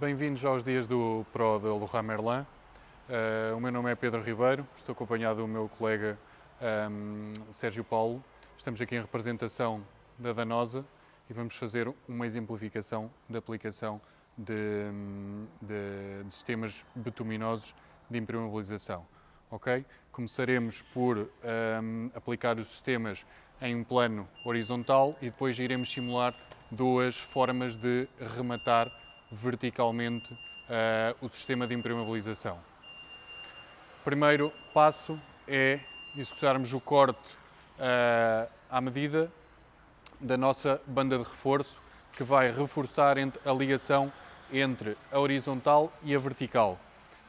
Bem-vindos aos dias do Pro da Leroy Merlin. Uh, o meu nome é Pedro Ribeiro, estou acompanhado do meu colega um, Sérgio Paulo. Estamos aqui em representação da Danosa e vamos fazer uma exemplificação da aplicação de, de, de sistemas betuminosos de impermeabilização. Okay? Começaremos por um, aplicar os sistemas em um plano horizontal e depois iremos simular duas formas de rematar verticalmente uh, o sistema de impermeabilização. O primeiro passo é executarmos o corte uh, à medida da nossa banda de reforço que vai reforçar a ligação entre a horizontal e a vertical.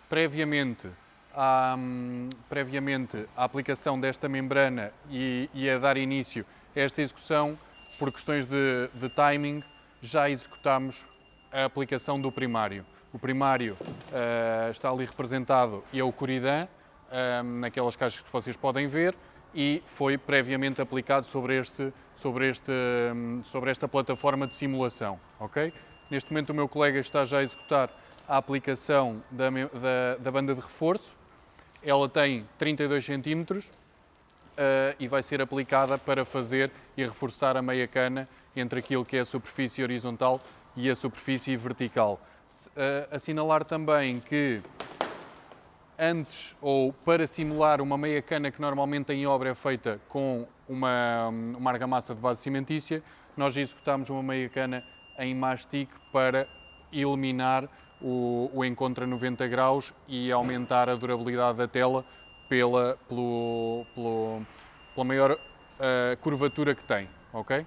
Previamente à, um, previamente à aplicação desta membrana e, e, a dar início a esta execução, por questões de, de timing, já executámos a aplicação do primário. O primário uh, está ali representado e é o Coridan, uh, naquelas caixas que vocês podem ver, e foi previamente aplicado sobre, este, sobre, este, um, sobre esta plataforma de simulação. Okay? Neste momento o meu colega está já a executar a aplicação da, da, da banda de reforço. Ela tem 32 centímetros uh, e vai ser aplicada para fazer e reforçar a meia cana entre aquilo que é a superfície horizontal e a superfície vertical. Uh, assinalar também que antes ou para simular uma meia cana que normalmente em obra é feita com uma, uma argamassa de base cimentícia, nós executamos uma meia cana em mastic para eliminar o, o encontro a 90 graus e aumentar a durabilidade da tela pela, pelo, pelo, pela maior uh, curvatura que tem, ok?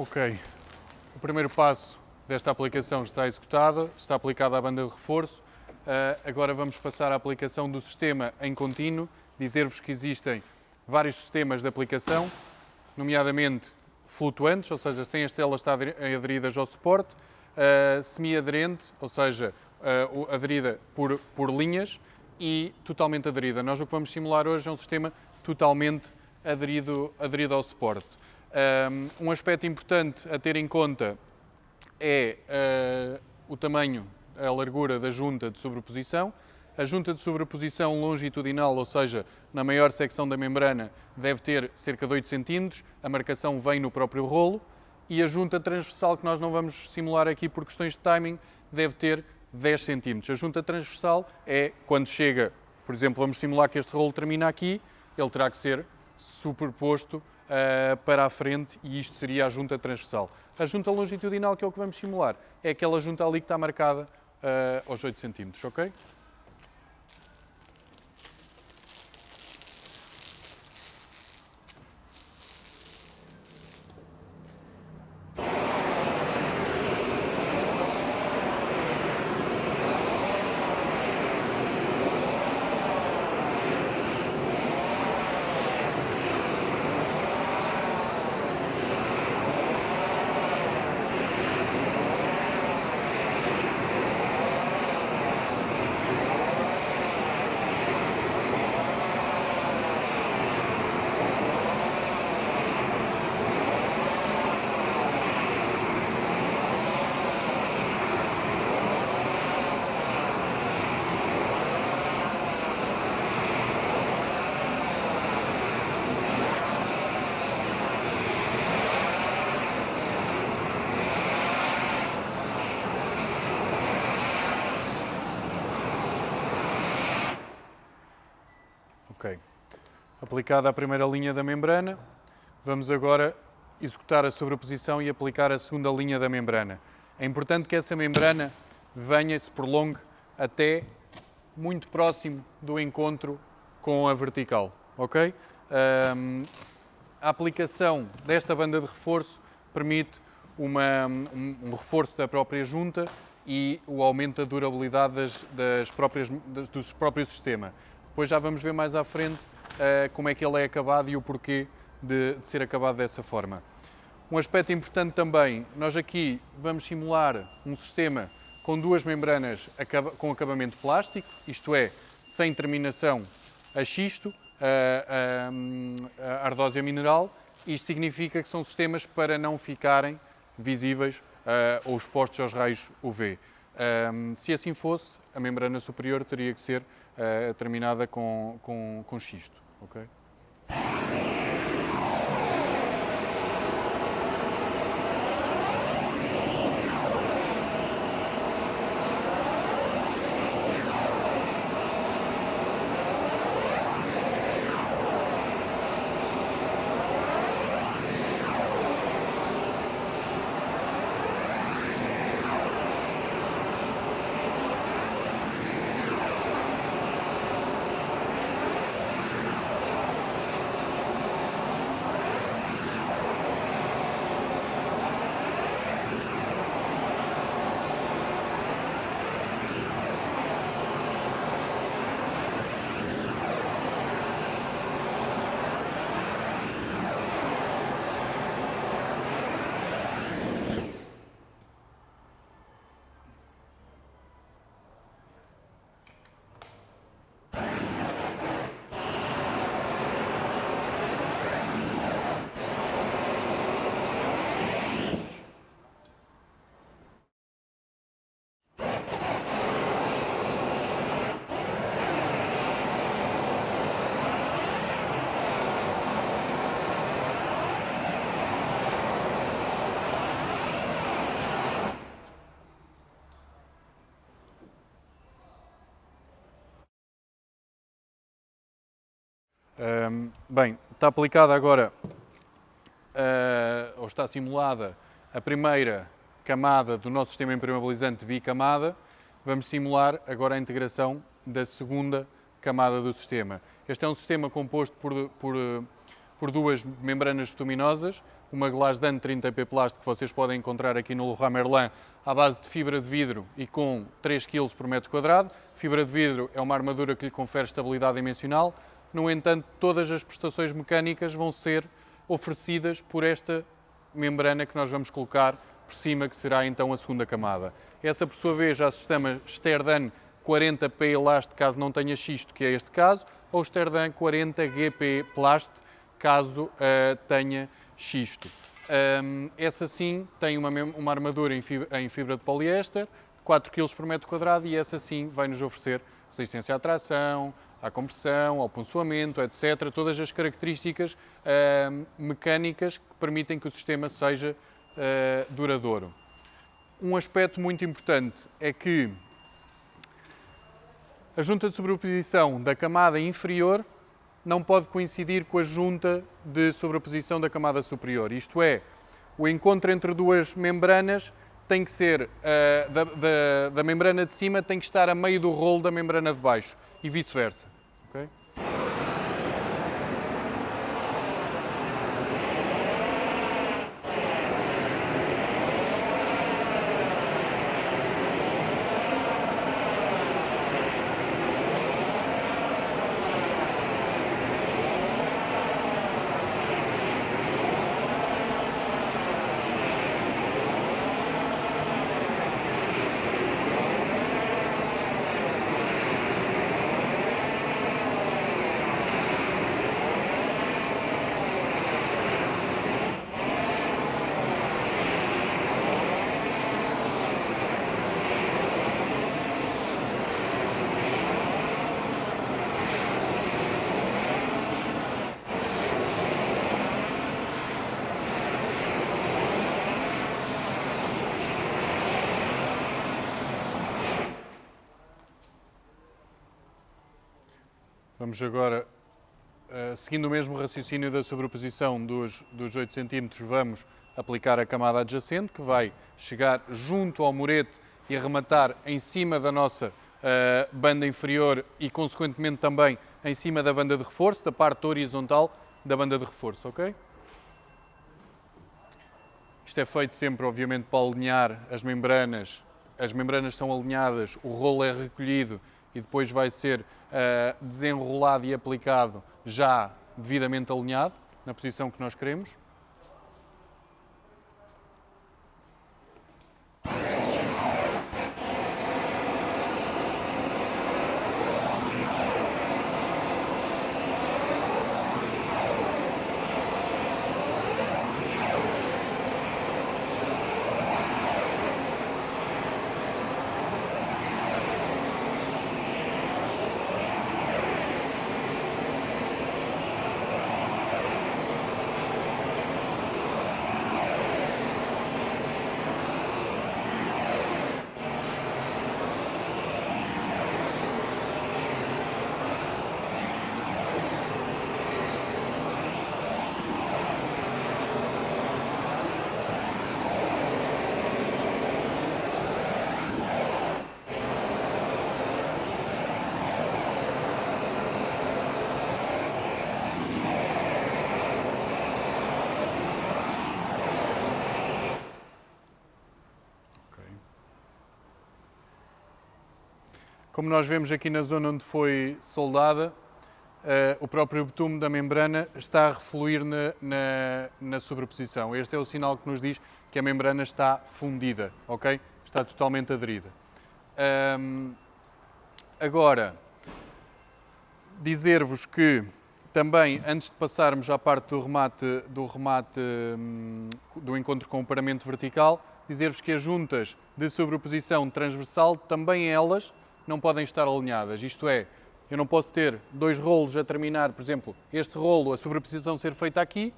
Ok, o primeiro passo desta aplicação está executado, está aplicada a banda de reforço. Uh, agora vamos passar à aplicação do sistema em contínuo, dizer-vos que existem vários sistemas de aplicação, nomeadamente flutuantes, ou seja, sem as telas estar aderidas ao suporte, uh, semi-aderente, ou seja, uh, aderida por, por linhas, e totalmente aderida. Nós o que vamos simular hoje é um sistema totalmente aderido, aderido ao suporte. Um aspecto importante a ter em conta é uh, o tamanho, a largura da junta de sobreposição. A junta de sobreposição longitudinal, ou seja, na maior secção da membrana, deve ter cerca de 8 cm, a marcação vem no próprio rolo, e a junta transversal, que nós não vamos simular aqui por questões de timing, deve ter 10 cm. A junta transversal é quando chega, por exemplo, vamos simular que este rolo termina aqui, ele terá que ser superposto uh, para a frente e isto seria a junta transversal. A junta longitudinal, que é o que vamos simular, é aquela junta ali que está marcada uh, aos 8 cm, ok? Aplicada a primeira linha da membrana, vamos agora executar a sobreposição e aplicar a segunda linha da membrana. É importante que essa membrana venha e se prolongue até muito próximo do encontro com a vertical, ok? Um, a aplicação desta banda de reforço permite uma, um, um, reforço da própria junta e o aumento da durabilidade das, das próprias, das, do próprio sistema. Depois já vamos ver mais à frente como é que ele é acabado e o porquê de, de ser acabado dessa forma. Um aspecto importante também, nós aqui vamos simular um sistema com duas membranas com acabamento plástico, isto é, sem terminação a xisto, a, a, a ardósia mineral. Isto significa que são sistemas para não ficarem visíveis uh, ou expostos aos raios UV. Se assim fosse, a membrana superior teria que ser uh, terminada com, com, com xisto. Okay? Um, bem, está aplicada agora, uh, ou está simulada, a primeira camada do nosso sistema impermeabilizante bicamada. Vamos simular agora a integração da segunda camada do sistema. Este é um sistema composto por, por, por duas membranas bituminosas, uma Glasdan 30P plástico que vocês podem encontrar aqui no Leroy Merlin à base de fibra de vidro e com 3 kg por metro quadrado. Fibra de vidro é uma armadura que lhe confere estabilidade dimensional, no entanto, todas as prestações mecânicas vão ser oferecidas por esta membrana que nós vamos colocar por cima, que será então a segunda camada. Essa, por sua vez, já se chama Sterdan 40P Elast, caso não tenha xisto, que é este caso, ou Sterdan 40GP Plast, caso uh, tenha xisto. Um, essa sim tem uma, uma armadura em fibra, em fibra de poliéster, 4 kg por metro quadrado, e essa sim vai nos oferecer resistência à tração, à compressão, ao ponçoamento, etc. Todas as características uh, mecânicas que permitem que o sistema seja uh, duradouro. Um aspecto muito importante é que a junta de sobreposição da camada inferior não pode coincidir com a junta de sobreposição da camada superior. Isto é, o encontro entre duas membranas tem que ser, uh, da, da, da membrana de cima tem que estar a meio do rolo da membrana de baixo e vice-versa. Okay? Vamos agora uh, seguindo o mesmo raciocínio da sobreposição dos, dos 8 cm, vamos aplicar a camada adjacente, que vai chegar junto ao murete e arrematar em cima da nossa uh, banda inferior e, consequentemente, também em cima da banda de reforço, da parte horizontal da banda de reforço, ok? Isto é feito sempre, obviamente, para alinhar as membranas. As membranas são alinhadas, o rolo é recolhido e depois vai ser uh, desenrolado e aplicado já devidamente alinhado, na posição que nós queremos. Como nós vemos aqui na zona onde foi soldada, uh, o próprio betume da membrana está a refluir na, na, na, sobreposição. Este é o sinal que nos diz que a membrana está fundida, ok? Está totalmente aderida. Agora, dizer-vos que também, antes de passarmos à parte do remate, do, remate um, do encontro com o paramento vertical, dizer-vos que as juntas de sobreposição transversal, também elas, não podem estar alinhadas. Isto é, eu não posso ter dois rolos a terminar, por exemplo, este rolo, a sobreposição ser feita aqui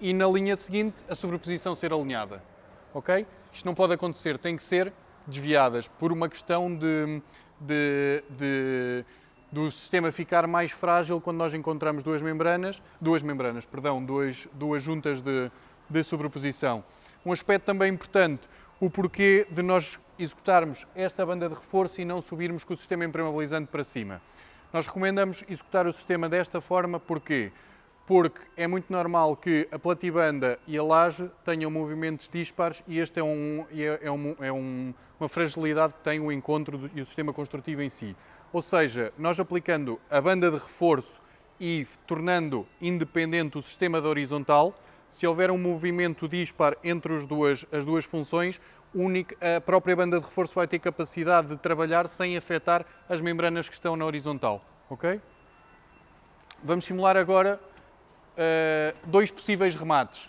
e na linha seguinte a sobreposição ser alinhada. Ok? Isto não pode acontecer, tem que ser desviadas por uma questão de, de, de do sistema ficar mais frágil quando nós encontramos duas membranas, duas membranas, perdão, duas, duas juntas de, de sobreposição. Um aspecto também importante, o porquê de nós executarmos esta banda de reforço e não subirmos com o sistema impermeabilizante para cima. Nós recomendamos executar o sistema desta forma, porquê? Porque é muito normal que a platibanda e a laje tenham movimentos dispares e este é, um, é, é, um, é um, uma fragilidade que tem o encontro do, e o sistema construtivo em si. Ou seja, nós aplicando a banda de reforço e tornando independente o sistema da horizontal, se houver um movimento dispar entre as duas, as duas funções, a própria banda de reforço vai ter capacidade de trabalhar sem afetar as membranas que estão na horizontal. ok? Vamos simular agora uh, dois possíveis remates.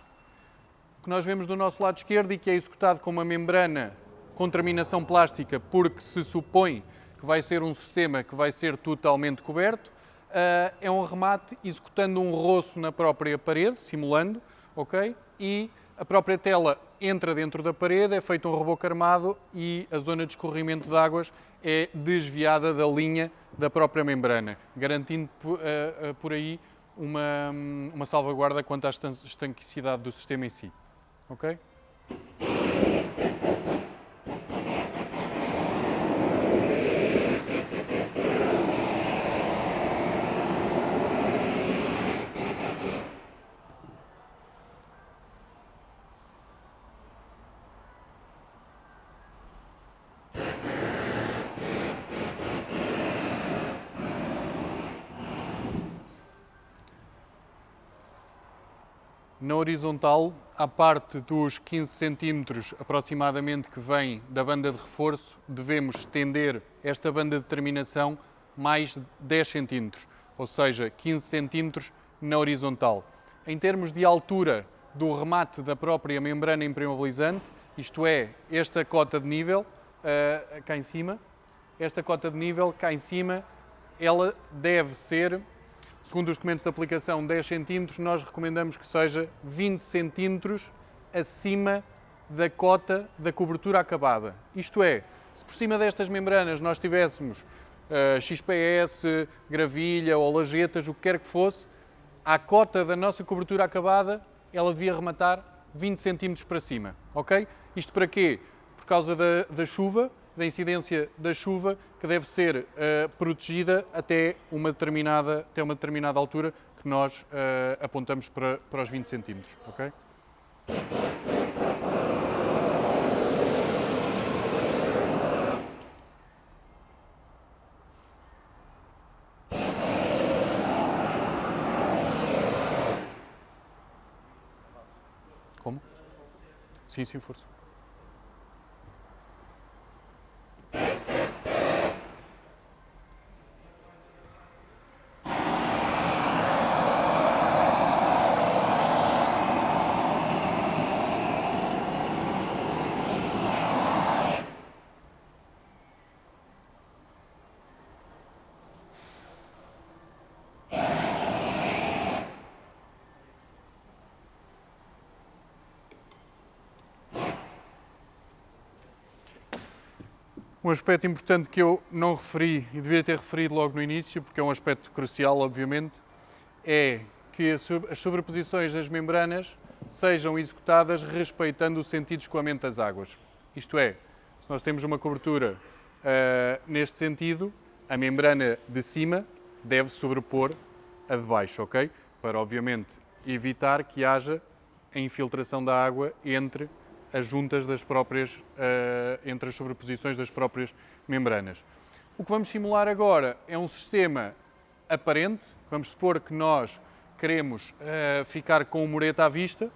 O que nós vemos do nosso lado esquerdo e que é executado com uma membrana com terminação plástica porque se supõe que vai ser um sistema que vai ser totalmente coberto, uh, é um remate executando um roço na própria parede, simulando, ok? E a própria tela entra dentro da parede, é feito um reboco armado e a zona de escorrimento de águas é desviada da linha da própria membrana, garantindo uh, uh, por aí uma, uma salvaguarda quanto à estanquicidade do sistema em si. ok? Na horizontal, a parte dos 15 centímetros aproximadamente que vem da banda de reforço, devemos estender esta banda de terminação mais 10 centímetros, ou seja, 15 centímetros na horizontal. Em termos de altura do remate da própria membrana impermeabilizante, isto é, esta cota de nível, uh, cá em cima, esta cota de nível cá em cima, ela deve ser segundo os documentos de aplicação, 10 cm, nós recomendamos que seja 20 cm acima da cota da cobertura acabada. Isto é, se por cima destas membranas nós tivéssemos uh, eh, XPS, gravilha ou lajetas, o que quer que fosse, à cota da nossa cobertura acabada, ela devia rematar 20 centímetros para cima, ok? Isto para quê? Por causa da, da chuva, da incidência da chuva, que deve ser uh, protegida até uma, determinada, até uma determinada altura que nós uh, apontamos para, para os 20 centímetros, ok? Como? Sim, sim, força. Um aspecto importante que eu não referi e devia ter referido logo no início, porque é um aspecto crucial, obviamente, é que as sobreposições das membranas sejam executadas respeitando o sentido de escoamento das águas. Isto é, se nós temos uma cobertura uh, neste sentido, a membrana de cima deve sobrepor a de baixo, ok? Para, obviamente, evitar que haja a infiltração da água entre as juntas das próprias, uh, entre as sobreposições das próprias membranas. O que vamos simular agora é um sistema aparente. Vamos supor que nós queremos uh, ficar com o mureta à vista,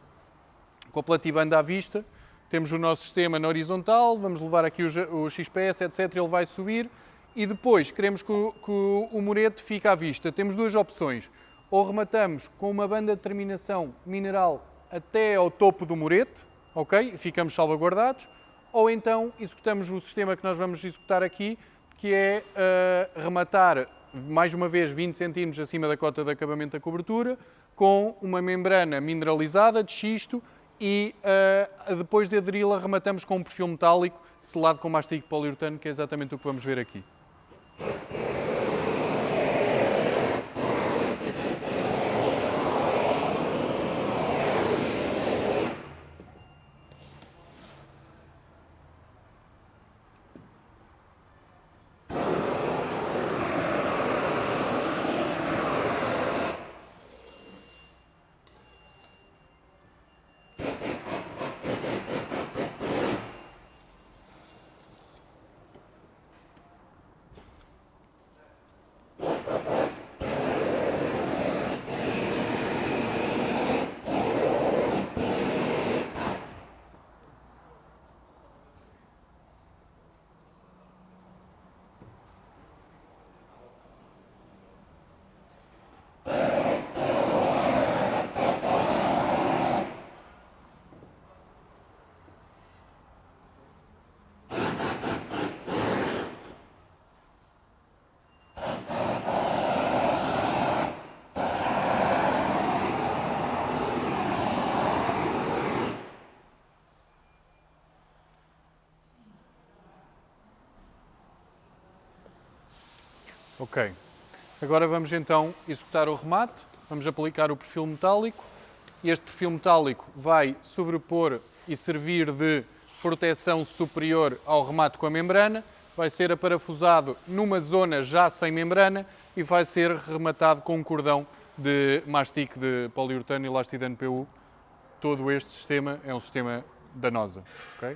com a platibanda à vista. Temos o nosso sistema na horizontal, vamos levar aqui o, o XPS, etc. Ele vai subir e depois queremos que o, que o murete fique à vista. Temos duas opções. Ou rematamos com uma banda de terminação mineral até ao topo do murete, ok? Ficamos salvaguardados. Ou então executamos o sistema que nós vamos executar aqui, que é uh, rematar mais uma vez 20 centímetros acima da cota de acabamento da cobertura, com uma membrana mineralizada de xisto e uh, depois de aderi-la rematamos com um perfil metálico selado com mastigo poliuretano, que é exatamente o que vamos ver aqui. Ok. Agora vamos então executar o remate. Vamos aplicar o perfil metálico. Este perfil metálico vai sobrepor e servir de proteção superior ao remate com a membrana. Vai ser aparafusado numa zona já sem membrana e vai ser rematado com um cordão de mastic de poliuretano e elastidano PU. Todo este sistema é um sistema danosa. Okay?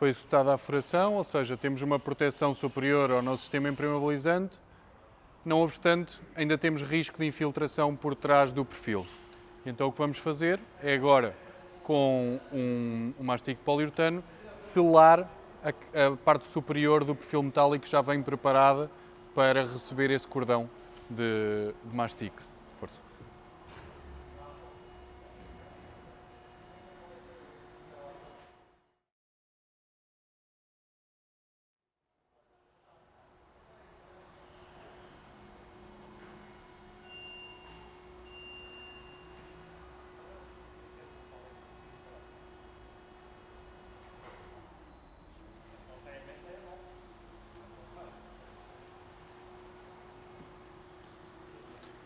Foi executada a furação, ou seja, temos uma proteção superior ao nosso sistema impermeabilizante, não obstante, ainda temos risco de infiltração por trás do perfil. Então o que vamos fazer é agora, com um, um mastigo poliuretano, selar a, a, parte superior do perfil metálico que já vem preparada para receber esse cordão de, de mastigo. Força.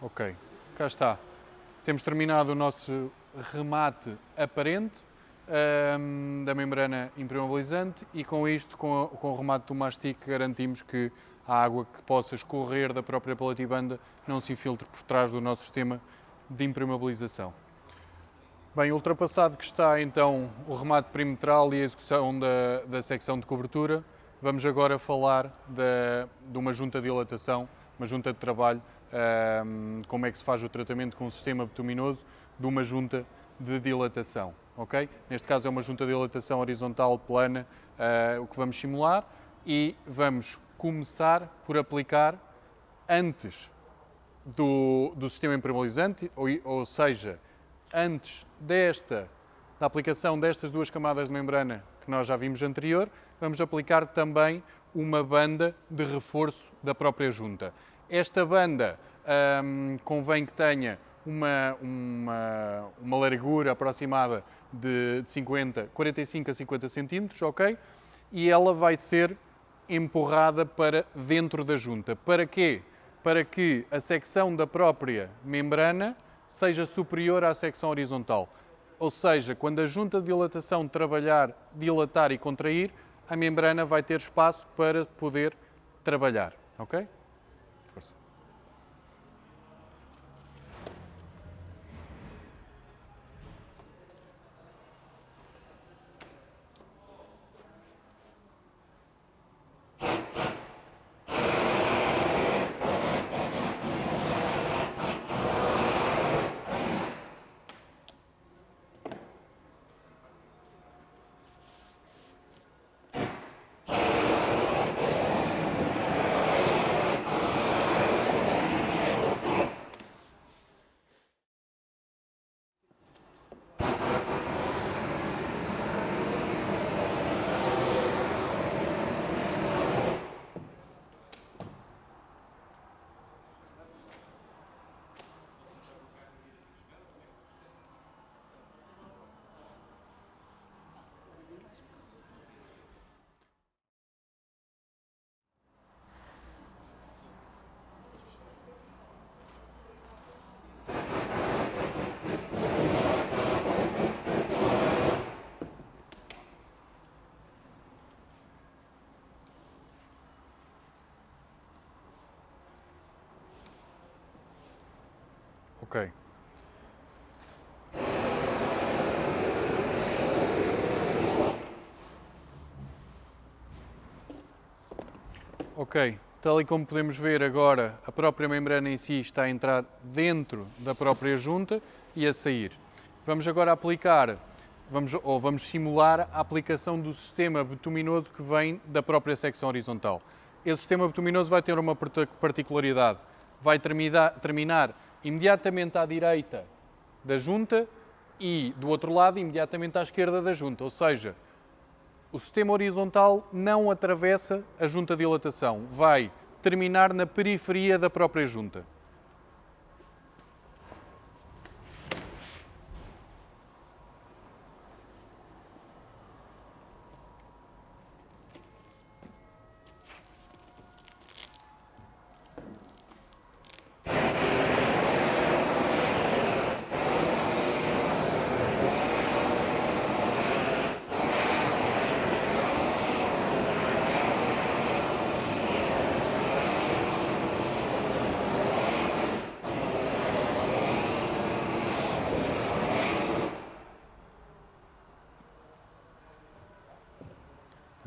Ok, cá está. Temos terminado o nosso remate aparente um, da membrana impermeabilizante e com isto, com, com o remate do mastic, garantimos que a água que possa escorrer da própria palatibanda não se infiltre por trás do nosso sistema de impermeabilização. Bem, ultrapassado que está então o remate perimetral e a execução da, da secção de cobertura, vamos agora falar de, de uma junta de dilatação, uma junta de trabalho, como é que se faz o tratamento com o sistema bituminoso de uma junta de dilatação, ok? Neste caso é uma junta de dilatação horizontal plana, uh, o que vamos simular e vamos começar por aplicar antes do, do sistema impermeabilizante, ou, ou seja, antes desta, da aplicação destas duas camadas de membrana que nós já vimos anterior, vamos aplicar também uma banda de reforço da própria junta. Esta banda hum, convém que tenha uma, uma, uma largura aproximada de, de 50, 45 a 50 centímetros, ok? E ela vai ser empurrada para dentro da junta. Para quê? Para que a secção da própria membrana seja superior à secção horizontal. Ou seja, quando a junta de dilatação trabalhar, dilatar e contrair, a membrana vai ter espaço para poder trabalhar. Ok? Ok. Ok, tal e como podemos ver agora, a própria membrana em si está a entrar dentro da própria junta e a sair. Vamos agora aplicar, vamos, ou vamos simular a aplicação do sistema bituminoso que vem da própria secção horizontal. Esse sistema bituminoso vai ter uma particularidade, vai terminar imediatamente à direita da junta e, do outro lado, imediatamente à esquerda da junta. Ou seja, o sistema horizontal não atravessa a junta de dilatação, vai terminar na periferia da própria junta.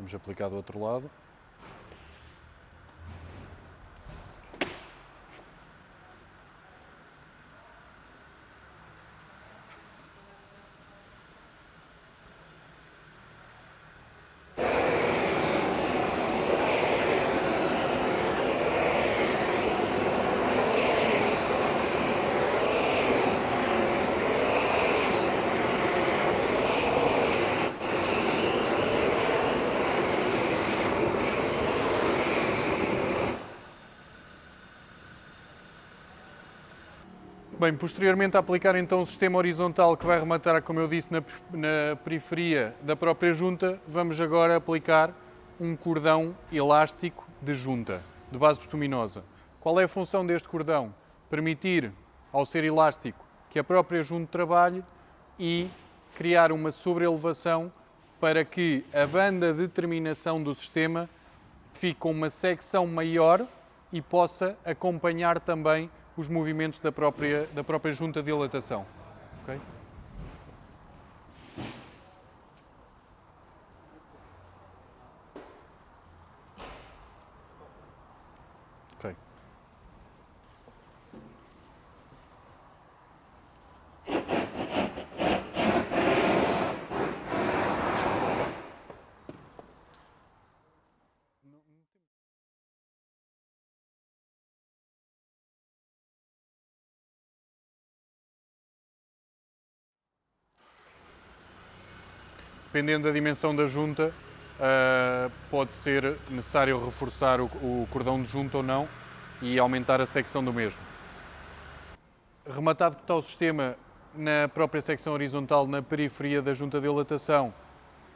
Vamos aplicar do outro lado. Bem, posteriormente a aplicar então o sistema horizontal que vai rematar, como eu disse, na, na periferia da própria junta, vamos agora aplicar um cordão elástico de junta, de base bituminosa. Qual é a função deste cordão? permitir ao ser elástico que a própria junta trabalhe e criar uma sobreelevação para que a banda de terminação do sistema fique com uma secção maior e possa acompanhar também os movimentos da própria, da própria junta de dilatação. Okay? Dependendo da dimensão da junta, uh, pode ser necessário reforçar o, o, cordão de junta ou não e aumentar a secção do mesmo. Rematado que está o sistema na própria secção horizontal, na periferia da junta de dilatação,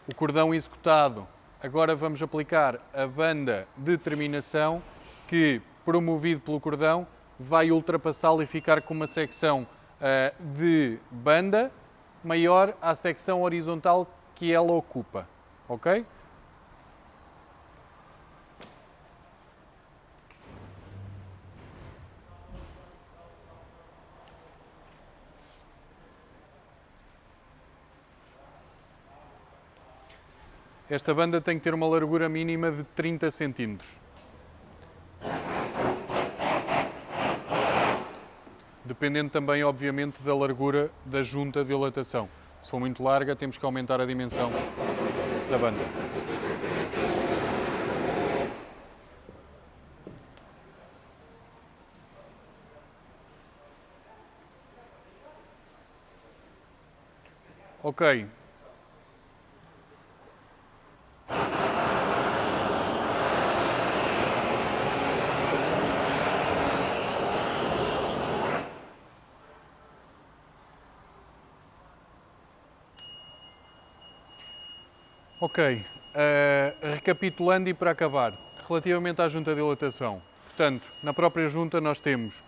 o cordão executado, agora vamos aplicar a banda de terminação que, promovido pelo cordão, vai ultrapassá-lo e ficar com uma secção uh, de banda maior à secção horizontal que ela ocupa, ok? Esta banda tem que ter uma largura mínima de 30 centímetros. Dependendo também, obviamente, da largura da junta de dilatação. Se for muito larga, temos que aumentar a dimensão da banda. Ok, Ok, uh, recapitulando e para acabar, relativamente à junta de dilatação, portanto, na própria junta nós temos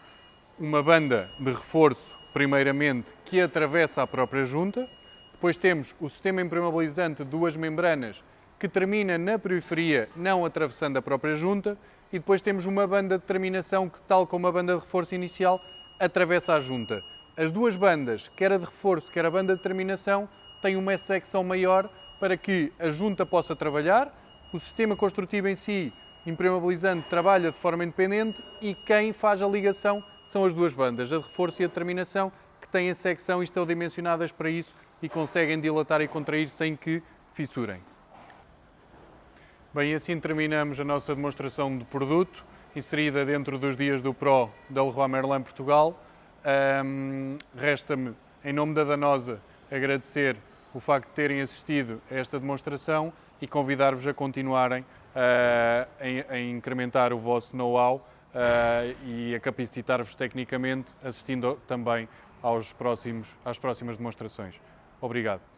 uma banda de reforço, primeiramente, que atravessa a própria junta, depois temos o sistema impermeabilizante de duas membranas que termina na periferia, não atravessando a própria junta, e depois temos uma banda de terminação que, tal como a banda de reforço inicial, atravessa a junta. As duas bandas, quer a de reforço, quer a banda de terminação, têm uma secção maior para que a junta possa trabalhar, o sistema construtivo em si, impermeabilizante, trabalha de forma independente e quem faz a ligação são as duas bandas, a de reforço e a de terminação, que têm a secção e estão dimensionadas para isso e conseguem dilatar e contrair sem que fissurem. Bem, assim terminamos a nossa demonstração de produto, inserida dentro dos dias do PRO da Leroy Merlin Portugal. Um, Resta-me, em nome da Danosa, agradecer o facto de terem assistido a esta demonstração e convidar-vos a continuarem a, a, incrementar o vosso know-how uh, e a capacitar-vos tecnicamente, assistindo também aos próximos, às próximas demonstrações. Obrigado.